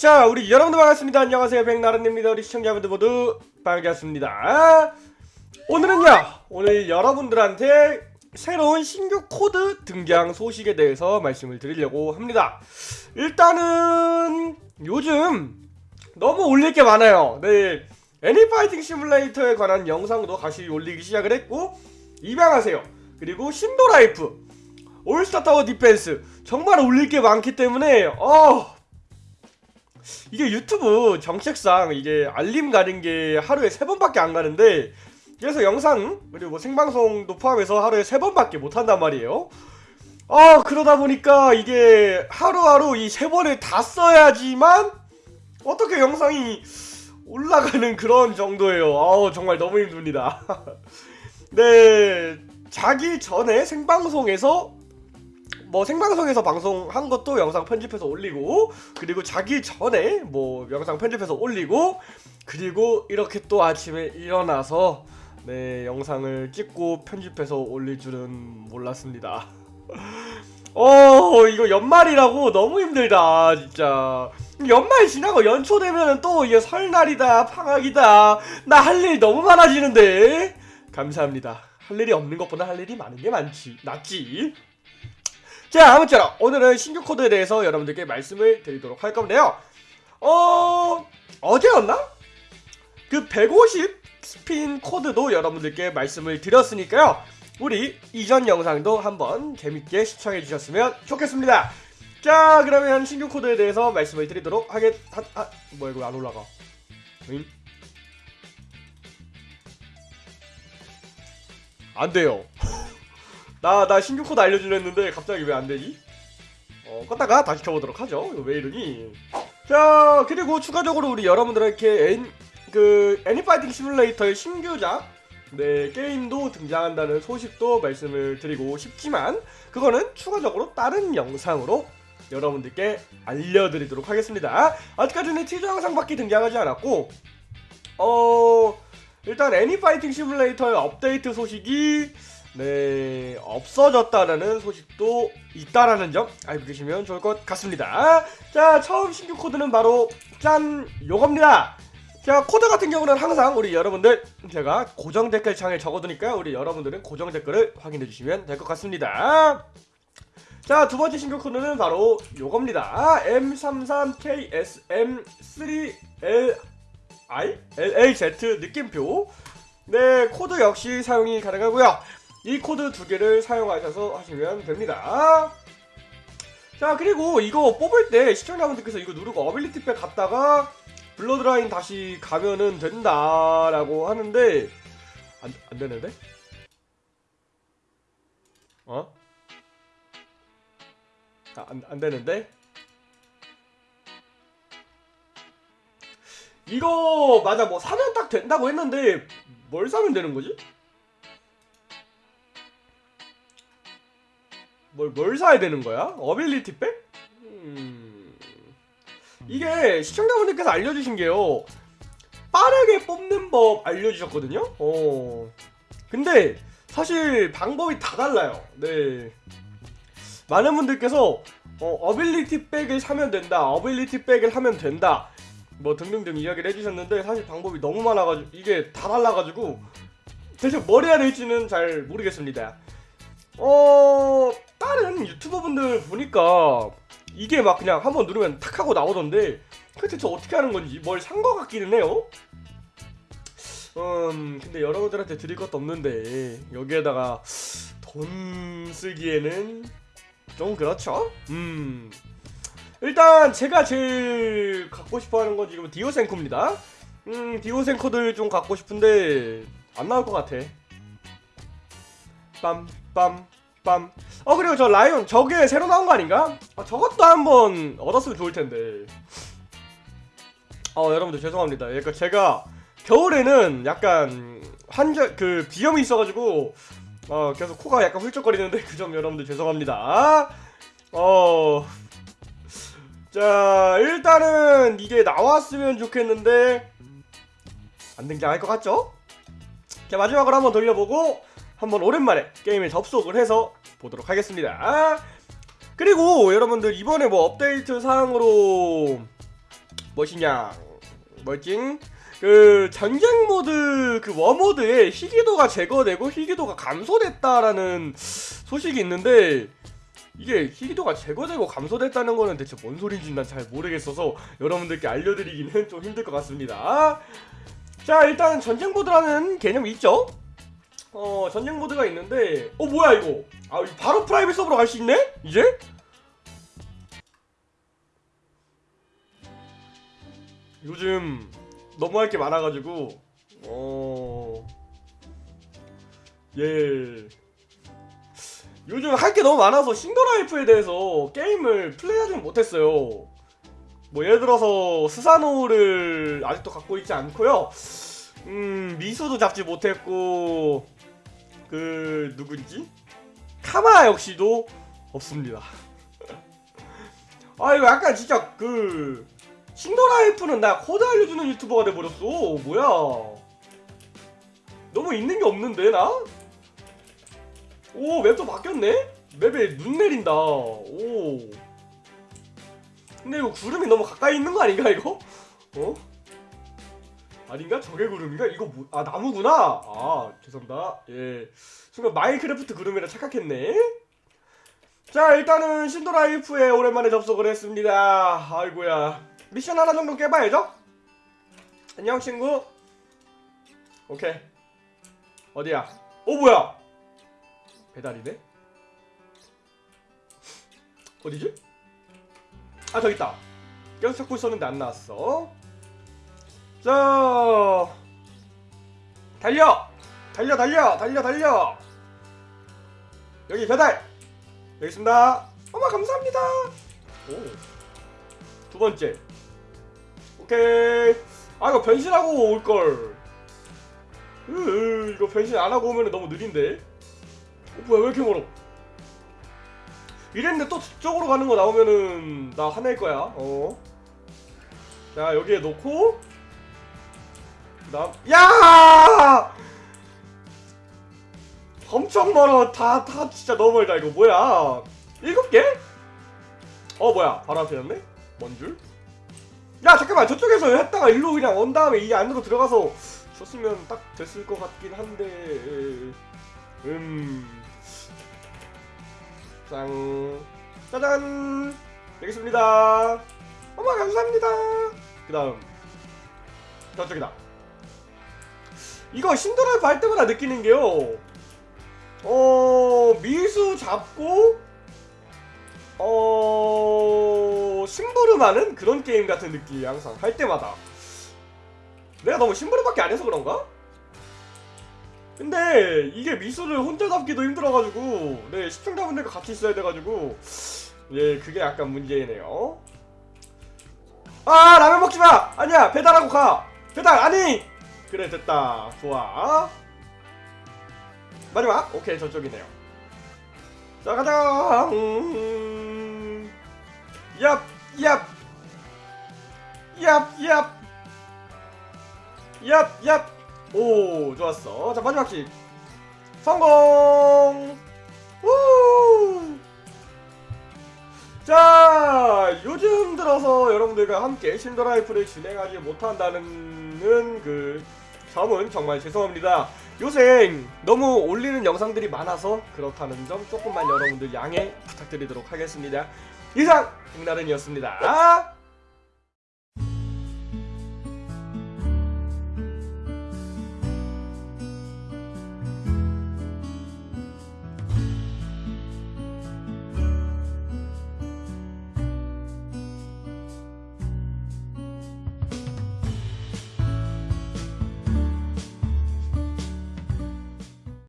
자 우리 여러분들 반갑습니다. 안녕하세요. 백나른입니다. 우리 시청자분들 모두 반갑습니다. 오늘은요 오늘 여러분들한테 새로운 신규 코드 등장 소식에 대해서 말씀을 드리려고 합니다. 일단은 요즘 너무 올릴 게 많아요. 네 애니파이팅 시뮬레이터에 관한 영상도 다시 올리기 시작을 했고 입양하세요. 그리고 신도라이프 All Star Tower Defense 정말 올릴 게 많기 때문에 어 이게 유튜브 정책상 이게 알림 가는 게 하루에 세 번밖에 안 가는데 그래서 영상 그리고 뭐 생방송도 포함해서 하루에 세 번밖에 못 한단 말이에요. 아 그러다 보니까 이게 하루하루 이 세 번을 다 써야지만 어떻게 영상이 올라가는 그런 정도예요. 아우 정말 너무 힘듭니다. 네 자기 전에 생방송에서 뭐 생방송에서 방송한 것도 영상 편집해서 올리고 그리고 자기 전에 뭐 영상 편집해서 올리고 그리고 이렇게 또 아침에 일어나서 네 영상을 찍고 편집해서 올릴 줄은 몰랐습니다. 어 이거 연말이라고 너무 힘들다 진짜. 연말 지나고 연초 되면은 또 이게 설날이다 방학이다. 나 할 일 너무 많아지는데. 감사합니다. 할 일이 없는 것보다 할 일이 많은 게 많지 낫지 자 아무쪼록 오늘은 신규 코드에 대해서 여러분들께 말씀을 드리도록 할 건데요. 어... 어제였나? 그 150 스핀 코드도 여러분들께 말씀을 드렸으니까요. 우리 이전 영상도 한번 재밌게 시청해 주셨으면 좋겠습니다. 자 그러면 신규 코드에 대해서 말씀을 드리도록 하겠... 하... 하... 뭐야 이거 안 올라가? 응? 안 돼요 나, 나 신규 코드 알려주려 했는데 갑자기 왜 안되지? 어, 껐다가 다시 켜보도록 하죠. 왜 이러니? 자, 그리고 추가적으로 우리 여러분들에게 애, 그, 애니파이팅 시뮬레이터의 신규작, 네, 게임도 등장한다는 소식도 말씀을 드리고 싶지만, 그거는 추가적으로 다른 영상으로 여러분들께 알려드리도록 하겠습니다. 아직까지는 티저 영상밖에 등장하지 않았고, 어, 일단 애니파이팅 시뮬레이터의 업데이트 소식이 네 없어졌다라는 소식도 있다라는 점 알고 계시면 좋을 것 같습니다. 자 처음 신규 코드는 바로 짠 요겁니다. 자 코드 같은 경우는 항상 우리 여러분들 제가 고정 댓글 창에 적어두니까 우리 여러분들은 고정 댓글을 확인해 주시면 될 것 같습니다. 자 두번째 신규 코드는 바로 요겁니다. M33KSM3LI LLZ 느낌표. 네 코드 역시 사용이 가능하고요 이 코드 두 개를 사용하셔서 하시면 됩니다. 자 그리고 이거 뽑을 때 시청자분들께서 이거 누르고 ability 백 갔다가 bloodline 다시 가면은 된다라고 하는데 안, 안 되는데? 어? 아, 안, 안 되는데? 이거 맞아 뭐 사면 딱 된다고 했는데 뭘 사면 되는 거지? 뭘, 뭘 사야 되는 거야? 어빌리티 백? 음... 이게 시청자분들께서 알려주신 게요 빠르게 뽑는 법 알려주셨거든요? 어... 근데 사실 방법이 다 달라요 네 많은 분들께서 어, 어빌리티 백을 사면 된다 어빌리티 백을 하면 된다 뭐 등등등 이야기를 해주셨는데 사실 방법이 너무 많아가지고 이게 다 달라가지고 대체 뭘 해야 될지는 잘 모르겠습니다 어 다른 유튜버 분들 보니까 이게 막 그냥 한번 누르면 탁 하고 나오던데 그게 대체 어떻게 하는 건지 뭘 산 것 같기는 해요. 음 근데 여러분들한테 드릴 것도 없는데 여기에다가 돈 쓰기에는 좀 그렇죠? 음. 일단 제가 제일 갖고 싶어하는 건 지금 디오센코입니다. 음 디오센코들 좀 갖고 싶은데 안 나올 것 같아. 빰빰 빰. 어 그리고 저 라이온 저게 새로 나온 거 아닌가? 아, 저것도 한번 얻었으면 좋을 텐데. 어 여러분들 죄송합니다. 그러니까 제가 겨울에는 약간 환절 그 비염이 있어가지고 어 계속 코가 약간 훌쩍거리는데 그 점 여러분들 죄송합니다. 어. 자 일단은 이게 나왔으면 좋겠는데 안 등장할 것 같죠? 자 마지막으로 한번 돌려보고 한번 오랜만에 게임에 접속을 해서 보도록 하겠습니다 그리고 여러분들 이번에 뭐 업데이트 사항으로 뭐시냐 뭐징 그 전쟁 모드 그 워모드에 희귀도가 제거되고 희귀도가 감소됐다라는 소식이 있는데 이게 희귀도가 제거되고 감소됐다는 거는 대체 뭔 소리인지 난 잘 모르겠어서 여러분들께 알려드리기는 좀 힘들 것 같습니다. 자 일단 전쟁 모드라는 개념이 있죠. 어 전쟁 모드가 있는데 어 뭐야 이거? 아 바로 private 서버로 갈 수 있네? 이제? 요즘 너무 할 게 많아가지고 어... 예 요즘 할 게 너무 많아서 신도라이프에 대해서 게임을 플레이하지 못했어요 뭐 예를 들어서 스사노를 아직도 갖고 있지 않고요 음 미소도 잡지 못했고 그 누구지? 카마 역시도 없습니다 아 이거 약간 진짜 그 신도라이프는 나 코드 알려주는 유튜버가 돼버렸어 뭐야 너무 있는 게 없는데 나? 오 맵도 바뀌었네? 맵에 눈 내린다 오 근데 이거 구름이 너무 가까이 있는 거 아닌가 이거? 어? 아닌가? 저게 구름인가? 이거 뭐, 아 나무구나? 아 죄송합니다. 예. 순간 마인크래프트 구름이라 착각했네. 자 일단은 신도라이프에 오랜만에 접속을 했습니다. 아이고야. 미션 하나 정도 깨봐야죠? 안녕 친구. 오케이. 어디야? 어 뭐야? 배달이네? 어디지? 아 저기 있다. 계속 찾고 있었는데 안 나왔어 자 달려! 달려 달려! 달려 달려! 여기 배달! 여기 있습니다. 어머 감사합니다! 오 두 번째. 오케이. 아 이거 변신하고 올걸. 으 이거 변신 안하고 오면 너무 느린데? 어 뭐야 왜 이렇게 멀어? 이랬는데 또 저쪽으로 가는 거 나오면은 나 화낼 거야. 어 자 여기에 놓고 그다음 야! 엄청 멀어. 다 다 진짜 너무 멀다. 이거 뭐야? 일곱 개? 어 뭐야? 바로 앞에였네? 뭔 줄? 야 잠깐만. 저쪽에서 했다가 일로 그냥 온 다음에 이 안으로 들어가서 줬으면 딱 됐을 것 같긴 한데. 음... 짠. 짜잔. 여기 있습니다. 어머 감사합니다. 그 다음. 저쪽이다 이거 신도랄 할 때마다 느끼는 게요 어... 미수 잡고 어... 심부름하는 그런 게임 같은 느낌이 항상 할 때마다 내가 너무 심부름밖에 안 해서 그런가? 근데 이게 미수를 혼자 잡기도 힘들어가지고 네 시청자분들과 같이 있어야 돼가지고 예 그게 약간 문제네요 아 라면 먹지마! 아니야 배달하고 가! 배달 아니! 그래 됐다 좋아 마지막 오케이 저쪽이네요 자 가자 음... 얍! 얍! 얍! 얍! 얍! 얍! 오 좋았어 자 마지막 킥 성공 우! 자 요즘 들어서 여러분들과 함께 신더라이프를 진행하지 못한다는 그 점은 정말 죄송합니다. 요새 너무 올리는 영상들이 많아서 그렇다는 점 조금만 여러분들 양해 부탁드리도록 하겠습니다. 이상 백나른이었습니다